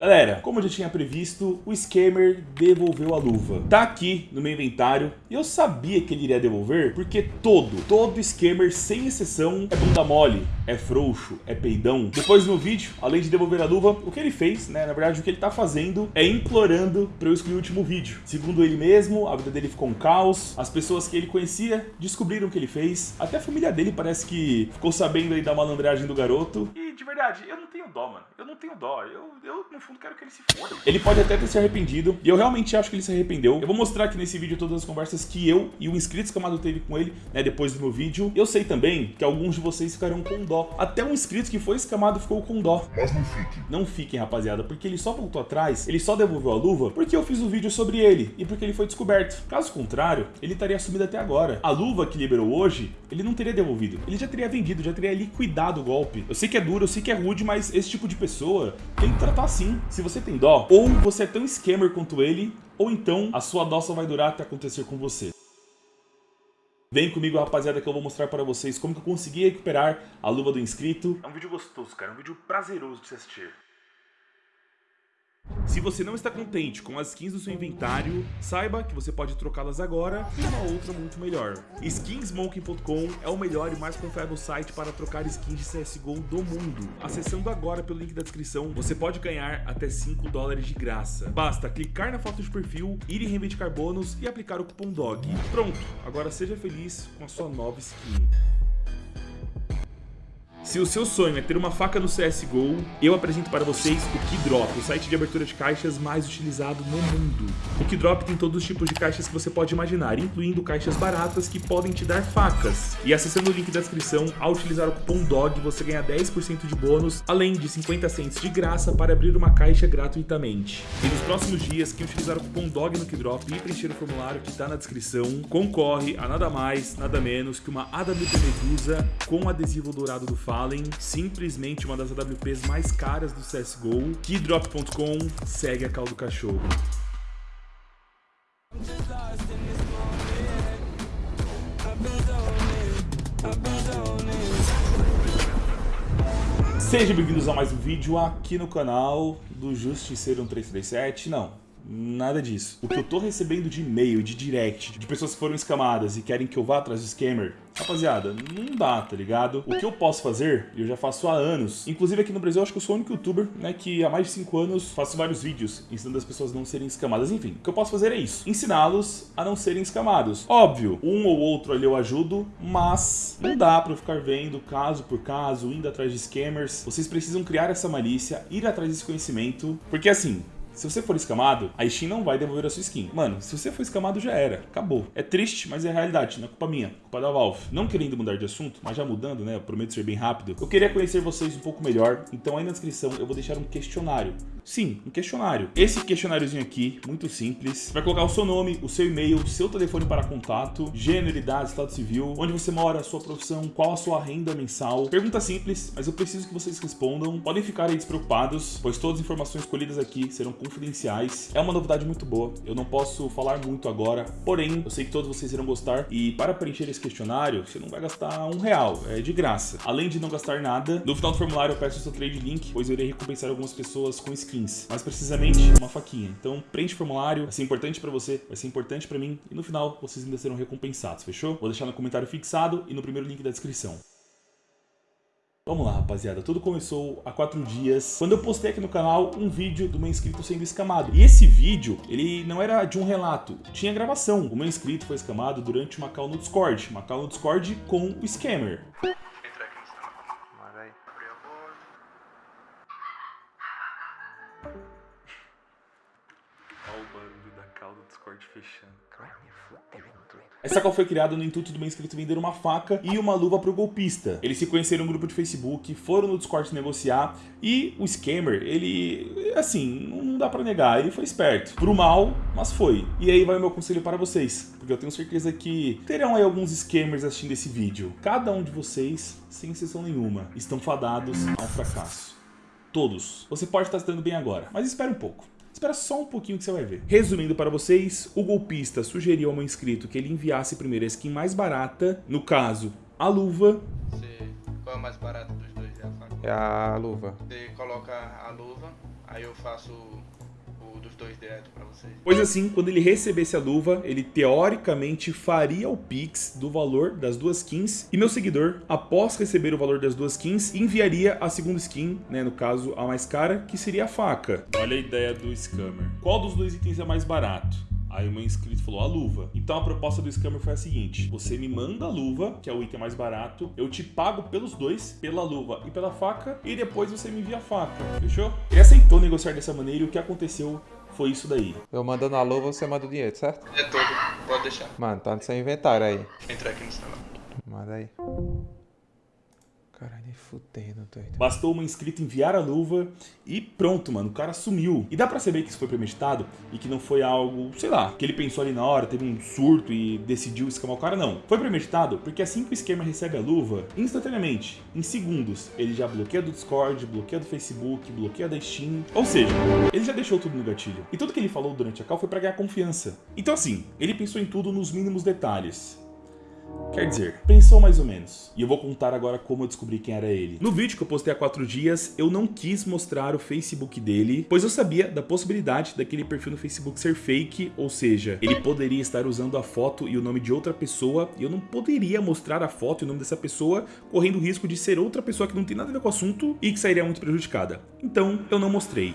Galera, como eu já tinha previsto, o Scammer devolveu a luva. Tá aqui no meu inventário e eu sabia que ele iria devolver porque todo, todo Scammer, sem exceção, é bunda mole, é frouxo, é peidão. Depois no vídeo, além de devolver a luva, o que ele fez, né, na verdade o que ele tá fazendo é implorando para eu excluir o último vídeo. Segundo ele mesmo, a vida dele ficou um caos, as pessoas que ele conhecia descobriram o que ele fez, até a família dele parece que ficou sabendo aí da malandragem do garoto. E de verdade, eu não tenho dó, mano, eu não tenho dó, eu, eu no fundo quero que ele se foda. Ele pode até ter se arrependido, e eu realmente acho que ele se arrependeu. Eu vou mostrar aqui nesse vídeo todas as conversas que eu e o inscrito escamado teve com ele, né, depois do meu vídeo. Eu sei também que alguns de vocês ficarão com dó. Até um inscrito que foi escamado ficou com dó. Mas não fiquem. Não fiquem, rapaziada, porque ele só voltou atrás, ele só devolveu a luva porque eu fiz um vídeo sobre ele e porque ele foi descoberto. Caso contrário, ele estaria sumido até agora. A luva que liberou hoje, ele não teria devolvido. Ele já teria vendido, já teria liquidado o golpe. Eu sei que é duro, eu sei que é rude, mas esse tipo de pessoa tem que tratar assim. Se você tem dó, ou você é tão scammer quanto ele, ou então a sua dó só vai durar até acontecer com você. Vem comigo, rapaziada, que eu vou mostrar para vocês como que eu consegui recuperar a luva do inscrito. É um vídeo gostoso, cara. É um vídeo prazeroso de se assistir. Se você não está contente com as skins do seu inventário, saiba que você pode trocá-las agora por uma outra muito melhor. Skinsmoking.com é o melhor e mais confiável site para trocar skins de CSGO do mundo. Acessando agora pelo link da descrição, você pode ganhar até 5 dólares de graça. Basta clicar na foto de perfil, ir em reivindicar bônus e aplicar o cupom DOG. Pronto, agora seja feliz com a sua nova skin. Se o seu sonho é ter uma faca no CSGO, eu apresento para vocês o Keydrop, o site de abertura de caixas mais utilizado no mundo. O Keydrop tem todos os tipos de caixas que você pode imaginar, incluindo caixas baratas que podem te dar facas. E acessando o link da descrição, ao utilizar o cupom DOG, você ganha 10% de bônus, além de 50 cents de graça para abrir uma caixa gratuitamente. E nos próximos dias, quem utilizar o cupom DOG no Keydrop e preencher o formulário que está na descrição, concorre a nada mais, nada menos que uma AWP Medusa com adesivo dourado do Simplesmente uma das AWPs mais caras do CSGO. Keydrop.com segue a caldo cachorro. Sejam bem-vindos a mais um vídeo aqui no canal do Justiceiro 1337. Não, Nada disso. O que eu tô recebendo de e-mail, de direct, de pessoas que foram escamadas e querem que eu vá atrás do scammer, rapaziada, não dá, tá ligado? O que eu posso fazer, eu já faço há anos, inclusive aqui no Brasil eu acho que eu sou o único youtuber, né, que há mais de 5 anos faço vários vídeos ensinando as pessoas a não serem escamadas. Enfim, o que eu posso fazer é isso, ensiná-los a não serem escamados. Óbvio, um ou outro ali eu ajudo, mas não dá pra eu ficar vendo caso por caso, indo atrás de scammers. Vocês precisam criar essa malícia, ir atrás desse conhecimento, porque assim, se você for escamado, a Steam não vai devolver a sua skin. Mano, se você for escamado, já era. Acabou. É triste, mas é realidade. Não é culpa minha. Culpa da Valve. Não querendo mudar de assunto, mas já mudando, né? Eu prometo ser bem rápido. Eu queria conhecer vocês um pouco melhor. Então aí na descrição eu vou deixar um questionário. Sim, um questionário. Esse questionáriozinho aqui, muito simples. Vai colocar o seu nome, o seu e-mail, o seu telefone para contato, gênero, idade, estado civil, onde você mora, a sua profissão, qual a sua renda mensal. Pergunta simples, mas eu preciso que vocês respondam. Podem ficar aí despreocupados, pois todas as informações escolhidas aqui serão confidenciais. É uma novidade muito boa, eu não posso falar muito agora, porém, eu sei que todos vocês irão gostar. E para preencher esse questionário, você não vai gastar um real, é de graça. Além de não gastar nada, no final do formulário eu peço o seu trade link, pois eu irei recompensar algumas pessoas com skins. Mais precisamente, uma faquinha. Então preenche o formulário, vai ser importante para você, vai ser importante para mim. E no final, vocês ainda serão recompensados, fechou? Vou deixar no comentário fixado e no primeiro link da descrição. Vamos lá, rapaziada. Tudo começou há quatro dias, quando eu postei aqui no canal um vídeo do meu inscrito sendo escamado. E esse vídeo, ele não era de um relato, tinha gravação. O meu inscrito foi escamado durante uma call no Discord. Uma call no Discord com o scammer. Essa call foi criada no intuito do meu inscrito vender uma faca e uma luva pro golpista. Eles se conheceram no grupo de Facebook, foram no Discord negociar e o scammer, ele, assim, não dá pra negar, ele foi esperto. Pro mal, mas foi. E aí vai o meu conselho para vocês, porque eu tenho certeza que terão aí alguns scammers assistindo esse vídeo. Cada um de vocês, sem exceção nenhuma, estão fadados ao fracasso. Todos. Você pode estar se dando bem agora, mas espere um pouco. Espera só um pouquinho que você vai ver. Resumindo para vocês, o golpista sugeriu ao meu inscrito que ele enviasse primeiro a skin mais barata, no caso, a luva. Você... Qual é o mais barato dos dois? É a? É a luva. Você coloca a luva, Aí eu faço o dos dois direto pra vocês. Pois assim, quando ele recebesse a luva, ele teoricamente faria o Pix do valor das duas skins e meu seguidor, após receber o valor das duas skins, enviaria a segunda skin, né, no caso a mais cara, que seria a faca. Olha a ideia do scammer. Qual dos dois itens é mais barato? Aí o meu inscrito falou a luva. Então a proposta do scammer foi a seguinte: você me manda a luva, que é o item mais barato, eu te pago pelos dois, pela luva e pela faca, e depois você me envia a faca. Fechou? Ele aceitou negociar dessa maneira e o que aconteceu foi isso daí. Eu mandando a luva, você manda o dinheiro, certo? É todo, pode deixar. Mano, tá no seu inventário aí. Entrar aqui no celular. Manda aí. Caralho, fudendo, doido. Bastou uma inscrita enviar a luva e pronto, mano, o cara sumiu. E dá pra saber que isso foi premeditado e que não foi algo, sei lá, que ele pensou ali na hora, teve um surto e decidiu escamar o cara, não. Foi premeditado porque assim que o esquema recebe a luva, instantaneamente, em segundos, ele já bloqueia do Discord, bloqueia do Facebook, bloqueia da Steam. Ou seja, ele já deixou tudo no gatilho. E tudo que ele falou durante a call foi pra ganhar confiança. Então assim, ele pensou em tudo nos mínimos detalhes. Quer dizer, pensou mais ou menos. E eu vou contar agora como eu descobri quem era ele. No vídeo que eu postei há 4 dias, eu não quis mostrar o Facebook dele, pois eu sabia da possibilidade daquele perfil no Facebook ser fake, ou seja, ele poderia estar usando a foto e o nome de outra pessoa, e eu não poderia mostrar a foto e o nome dessa pessoa, correndo o risco de ser outra pessoa que não tem nada a ver com o assunto e que sairia muito prejudicada. Então, eu não mostrei.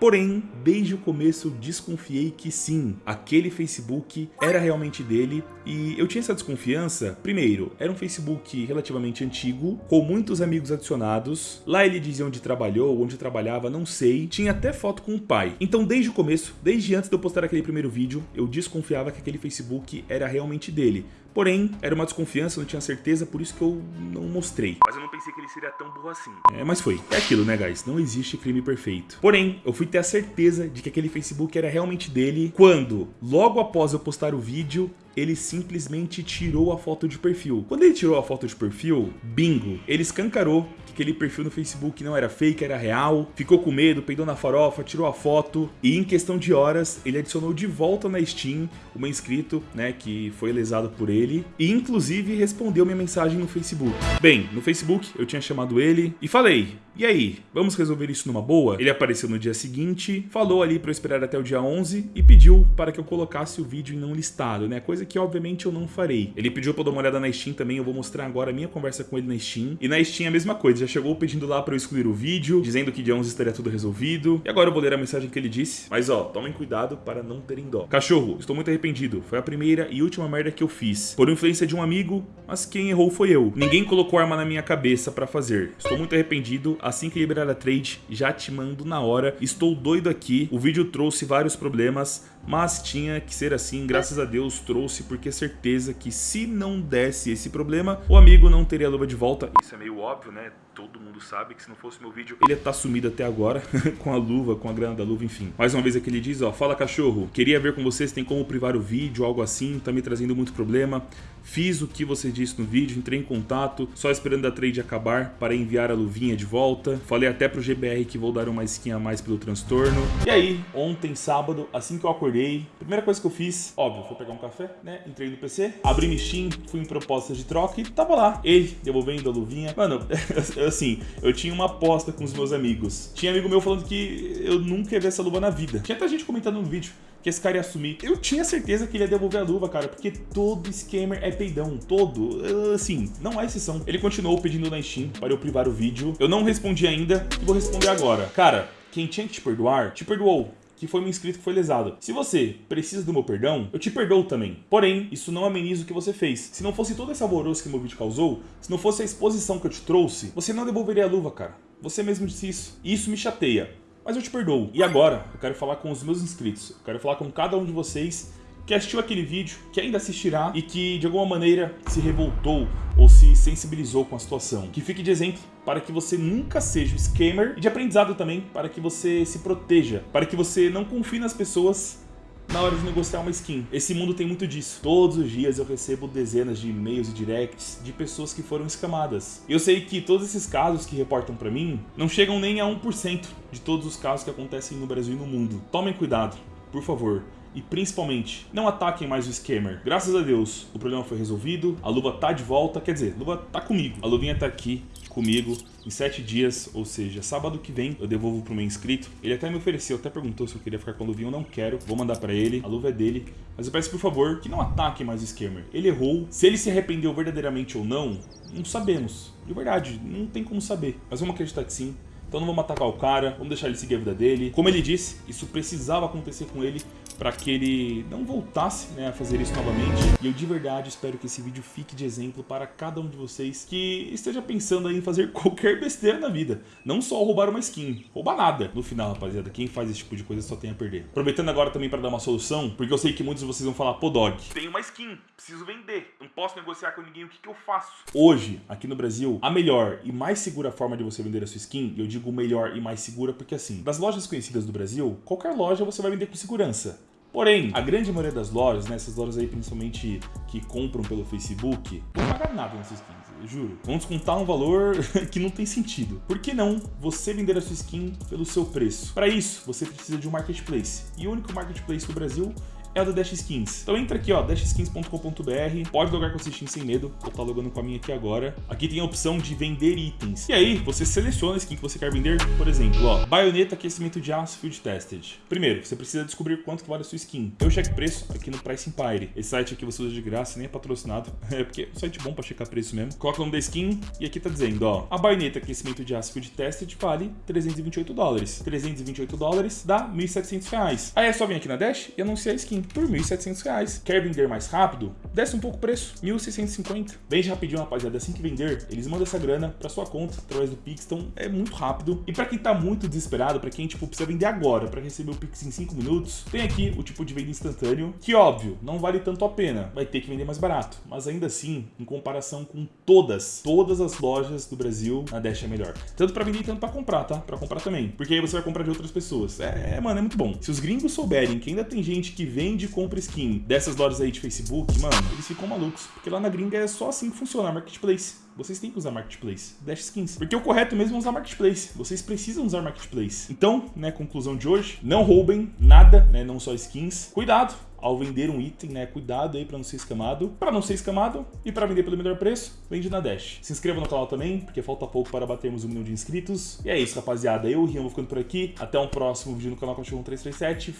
Porém, desde o começo desconfiei que sim, aquele Facebook era realmente dele e eu tinha essa desconfiança. Primeiro, era um Facebook relativamente antigo, com muitos amigos adicionados. Lá ele dizia onde trabalhou, onde trabalhava, não sei. Tinha até foto com o pai. Então, desde o começo, desde antes de eu postar aquele primeiro vídeo, eu desconfiava que aquele Facebook era realmente dele. Porém, era uma desconfiança, eu não tinha certeza, por isso que eu não mostrei. Mas eu não pensei que ele seria tão burro assim. É, mas foi. É aquilo, né, guys? Não existe crime perfeito. Porém, eu fui ter a certeza de que aquele Facebook era realmente dele quando, logo após eu postar o vídeo, ele simplesmente tirou a foto de perfil. Quando ele tirou a foto de perfil, bingo, ele escancarou aquele perfil no Facebook não era fake, era real, ficou com medo, peidou na farofa, tirou a foto e em questão de horas ele adicionou de volta na Steam o meu inscrito, né, que foi lesado por ele e inclusive respondeu minha mensagem no Facebook. Bem, no Facebook eu tinha chamado ele e falei, e aí, vamos resolver isso numa boa? Ele apareceu no dia seguinte, falou ali para eu esperar até o dia 11 e pediu para que eu colocasse o vídeo em não listado, né? Coisa que obviamente eu não farei. Ele pediu para eu dar uma olhada na Steam também, eu vou mostrar agora a minha conversa com ele na Steam. E na Steam a mesma coisa, já chegou pedindo lá para eu excluir o vídeo, dizendo que dia 11 estaria tudo resolvido. E agora eu vou ler a mensagem que ele disse. Mas ó, tomem cuidado para não terem dó. Cachorro, estou muito arrependido. Foi a primeira e última merda que eu fiz. Por influência de um amigo, mas quem errou foi eu. Ninguém colocou arma na minha cabeça para fazer. Estou muito arrependido. Assim que liberar a trade, já te mando na hora. Estou doido aqui. O vídeo trouxe vários problemas, mas tinha que ser assim. Graças a Deus trouxe, porque certeza que se não desse esse problema, o amigo não teria a luva de volta. Isso é meio óbvio, né? Todo mundo sabe que se não fosse meu vídeo, ele ia estar sumido até agora, com a luva, com a grana da luva, enfim. Mais uma vez aqui ele diz, ó, fala cachorro, queria ver com vocês, tem como privar o vídeo, algo assim, tá me trazendo muito problema. Fiz o que você disse no vídeo, entrei em contato, só esperando a trade acabar para enviar a luvinha de volta. Falei até pro GBR que vou dar uma skin a mais pelo transtorno. E aí, ontem, sábado, assim que eu acordei, primeira coisa que eu fiz, óbvio, foi pegar um café, né? Entrei no PC, abri no Steam, fui em propostas de troca e tava lá. Ele devolvendo a luvinha. Mano, assim, eu tinha uma aposta com os meus amigos. Tinha amigo meu falando que eu nunca ia ver essa luva na vida. Tinha até gente comentando no vídeo que esse cara ia assumir. Eu tinha certeza que ele ia devolver a luva, cara, porque todo scammer é peidão, todo. Assim, não há exceção. Ele continuou pedindo na Steam para eu privar o vídeo. Eu não respondi ainda e vou responder agora. Cara, quem tinha que te perdoar, te perdoou que foi um inscrito que foi lesado. Se você precisa do meu perdão, eu te perdoo também. Porém, isso não ameniza o que você fez. Se não fosse todo esse alvoroço que meu vídeo causou, se não fosse a exposição que eu te trouxe, você não devolveria a luva, cara. Você mesmo disse isso. E isso me chateia mas eu te perdoo. E agora, eu quero falar com os meus inscritos, eu quero falar com cada um de vocês que assistiu aquele vídeo, que ainda assistirá e que de alguma maneira se revoltou ou se sensibilizou com a situação. Que fique de exemplo para que você nunca seja um scammer e de aprendizado também para que você se proteja, para que você não confie nas pessoas na hora de negociar uma skin. Esse mundo tem muito disso. Todos os dias eu recebo dezenas de e-mails e directs de pessoas que foram escamadas. Eu sei que todos esses casos que reportam para mim não chegam nem a 1% de todos os casos que acontecem no Brasil e no mundo. Tomem cuidado, por favor. E principalmente, não ataquem mais o scammer. Graças a Deus, o problema foi resolvido, a luva tá de volta, quer dizer, a luva tá comigo. A luvinha tá aqui, comigo em 7 dias, ou seja, sábado que vem eu devolvo pro meu inscrito. Ele até me ofereceu, até perguntou se eu queria ficar com a luvinha, eu não quero, vou mandar pra ele, a luva é dele. Mas eu peço por favor que não ataque mais o scammer. Ele errou, se ele se arrependeu verdadeiramente ou não, não sabemos. De verdade, não tem como saber. Mas vamos acreditar que sim. Então não vamos atacar o cara, vamos deixar ele seguir a vida dele. Como ele disse, isso precisava acontecer com ele para que ele não voltasse né, a fazer isso novamente. E eu de verdade espero que esse vídeo fique de exemplo para cada um de vocês que esteja pensando em fazer qualquer besteira na vida. Não só roubar uma skin, roubar nada. No final, rapaziada, quem faz esse tipo de coisa só tem a perder. Aproveitando agora também para dar uma solução, porque eu sei que muitos de vocês vão falar, pô Dog, tem uma skin, preciso vender, não posso negociar com ninguém, o que, que eu faço? Hoje, aqui no Brasil, a melhor e mais segura forma de você vender a sua skin, eu digo melhor e mais segura porque assim, das lojas conhecidas do Brasil, qualquer loja você vai vender com segurança. Porém, a grande maioria das lojas, né, essas lojas aí principalmente que compram pelo Facebook, não pagar nada nessas skins, juro. Vão descontar um valor que não tem sentido. Por que não você vender a sua skin pelo seu preço? Para isso, você precisa de um marketplace. E o único marketplace do Brasil é o da Dash Skins. Então entra aqui, ó, dashskins.com.br, pode logar com essa skin sem medo, vou estar logando com a minha aqui agora. Aqui tem a opção de vender itens. E aí, você seleciona a skin que você quer vender, por exemplo, ó, baioneta aquecimento de aço field tested. Primeiro, você precisa descobrir quanto vale a sua skin. Eu checo preço aqui no Price Empire. Esse site aqui você usa de graça, nem é patrocinado, é porque é um site bom pra checar preço mesmo. Coloca o nome da skin e aqui tá dizendo, ó, a baioneta aquecimento de aço field tested vale 328 dólares. 328 dólares dá 1.700 reais. Aí é só vir aqui na Dash e anunciar a skin por R$ 1.700. Quer vender mais rápido? Desce um pouco o preço, R$ 1.650. Vende rapidinho, rapaziada. Assim que vender, eles mandam essa grana pra sua conta através do Pix. Então é muito rápido. E pra quem tá muito desesperado, pra quem tipo, precisa vender agora pra receber o Pix em 5 minutos, tem aqui o tipo de venda instantâneo, que óbvio, não vale tanto a pena. Vai ter que vender mais barato. Mas ainda assim, em comparação com todas, todas as lojas do Brasil, a Dash é melhor. Tanto pra vender, tanto pra comprar, tá? Pra comprar também. Porque aí você vai comprar de outras pessoas. É, mano, é muito bom. Se os gringos souberem que ainda tem gente que vende e compra skin dessas lojas aí de Facebook, mano, eles ficam malucos. Porque lá na gringa é só assim que funciona Marketplace. Vocês têm que usar Marketplace, Dash Skins. Porque o correto mesmo é usar Marketplace. Vocês precisam usar Marketplace. Então, né, conclusão de hoje, não roubem nada, né, não só skins. Cuidado, ao vender um item, né? Cuidado aí para não ser escamado. Para não ser escamado e para vender pelo melhor preço, vende na Dash. Se inscreva no canal também, porque falta pouco para batermos um milhão de inscritos. E é isso, rapaziada. Eu, Rian, vou ficando por aqui. Até um próximo vídeo no canal Cachorro 337.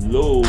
Falou!